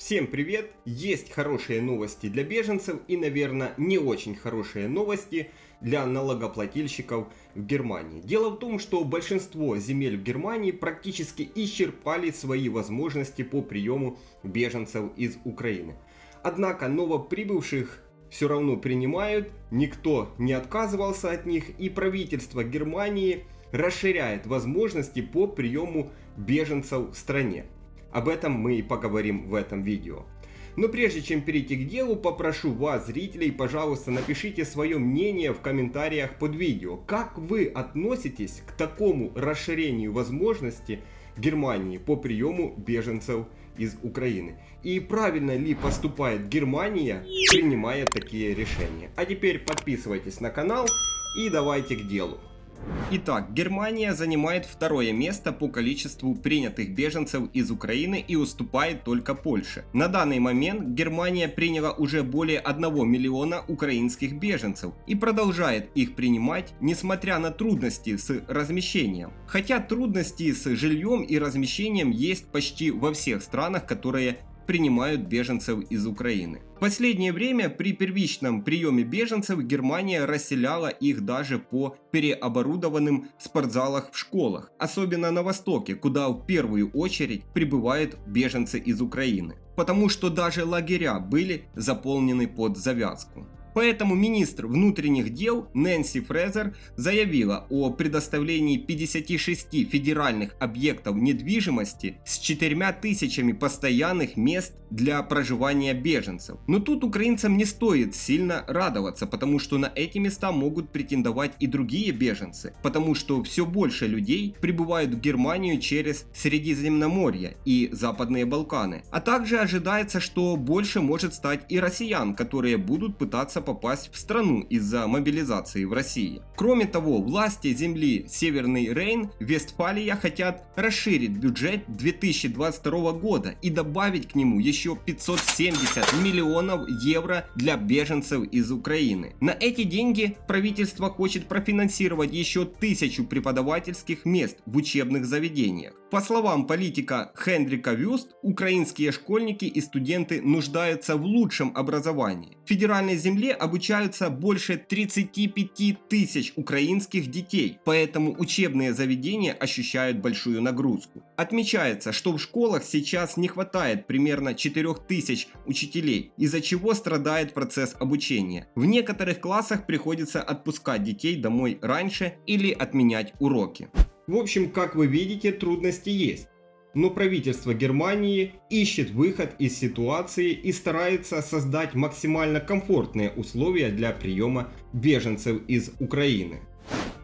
Всем привет! Есть хорошие новости для беженцев и, наверное, не очень хорошие новости для налогоплательщиков в Германии. Дело в том, что большинство земель в Германии практически исчерпали свои возможности по приему беженцев из Украины. Однако новоприбывших все равно принимают, никто не отказывался от них и правительство Германии расширяет возможности по приему беженцев в стране. Об этом мы и поговорим в этом видео. Но прежде чем перейти к делу, попрошу вас, зрителей, пожалуйста, напишите свое мнение в комментариях под видео. Как вы относитесь к такому расширению возможности Германии по приему беженцев из Украины? И правильно ли поступает Германия, принимая такие решения? А теперь подписывайтесь на канал и давайте к делу. Итак, Германия занимает второе место по количеству принятых беженцев из Украины и уступает только Польше. На данный момент Германия приняла уже более 1 миллиона украинских беженцев и продолжает их принимать, несмотря на трудности с размещением. Хотя трудности с жильем и размещением есть почти во всех странах, которые принимают беженцев из Украины. В последнее время при первичном приеме беженцев Германия расселяла их даже по переоборудованным спортзалах в школах, особенно на востоке, куда в первую очередь прибывают беженцы из Украины. Потому что даже лагеря были заполнены под завязку. Поэтому министр внутренних дел Нэнси Фрезер заявила о предоставлении 56 федеральных объектов недвижимости с 4 тысячами постоянных мест для проживания беженцев. Но тут украинцам не стоит сильно радоваться, потому что на эти места могут претендовать и другие беженцы, потому что все больше людей прибывают в Германию через Средиземноморье и Западные Балканы. А также ожидается, что больше может стать и россиян, которые будут пытаться пытаться попасть в страну из-за мобилизации в России. Кроме того, власти земли Северный Рейн, Вестфалия хотят расширить бюджет 2022 года и добавить к нему еще 570 миллионов евро для беженцев из Украины. На эти деньги правительство хочет профинансировать еще тысячу преподавательских мест в учебных заведениях. По словам политика Хендрика Вюст, украинские школьники и студенты нуждаются в лучшем образовании. В федеральной земле обучаются больше 35 тысяч украинских детей, поэтому учебные заведения ощущают большую нагрузку. Отмечается, что в школах сейчас не хватает примерно 4 тысяч учителей, из-за чего страдает процесс обучения. В некоторых классах приходится отпускать детей домой раньше или отменять уроки. В общем, как вы видите, трудности есть. Но правительство Германии ищет выход из ситуации и старается создать максимально комфортные условия для приема беженцев из Украины.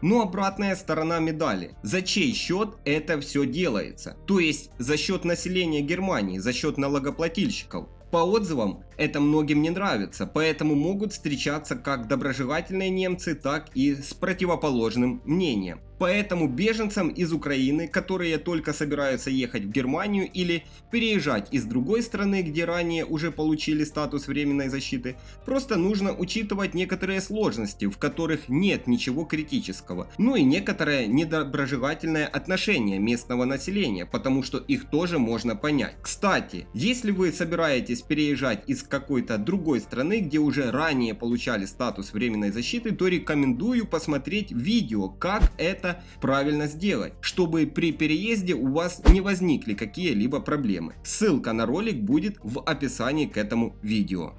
Но обратная сторона медали. За чей счет это все делается? То есть за счет населения Германии, за счет налогоплательщиков. По отзывам, это многим не нравится, поэтому могут встречаться как доброжелательные немцы, так и с противоположным мнением. Поэтому беженцам из Украины, которые только собираются ехать в Германию или переезжать из другой страны, где ранее уже получили статус временной защиты, просто нужно учитывать некоторые сложности, в которых нет ничего критического, ну и некоторое недоброжелательное отношение местного населения, потому что их тоже можно понять. Кстати, если вы собираетесь переезжать из какой-то другой страны, где уже ранее получали статус временной защиты, то рекомендую посмотреть видео, как это правильно сделать, чтобы при переезде у вас не возникли какие-либо проблемы. Ссылка на ролик будет в описании к этому видео.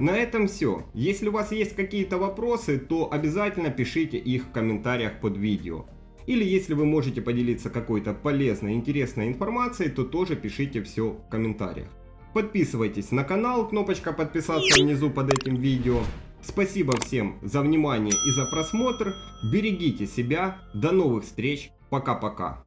На этом все. Если у вас есть какие-то вопросы, то обязательно пишите их в комментариях под видео. Или если вы можете поделиться какой-то полезной, интересной информацией, то тоже пишите все в комментариях. Подписывайтесь на канал, кнопочка подписаться внизу под этим видео. Спасибо всем за внимание и за просмотр. Берегите себя. До новых встреч. Пока-пока.